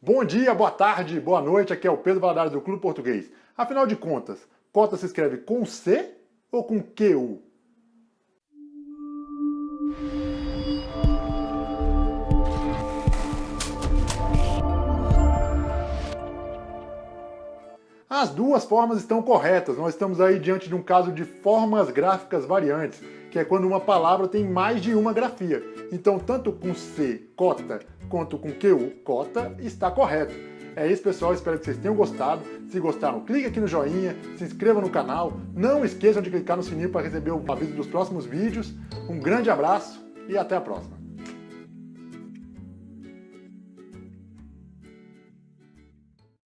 Bom dia, boa tarde, boa noite, aqui é o Pedro Valadares do Clube Português. Afinal de contas, cota se escreve com C ou com QU? As duas formas estão corretas, nós estamos aí diante de um caso de formas gráficas variantes, que é quando uma palavra tem mais de uma grafia. Então, tanto com C, cota, quanto com QU, cota, está correto. É isso, pessoal. Espero que vocês tenham gostado. Se gostaram, clique aqui no joinha, se inscreva no canal. Não esqueçam de clicar no sininho para receber o aviso dos próximos vídeos. Um grande abraço e até a próxima.